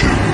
Production.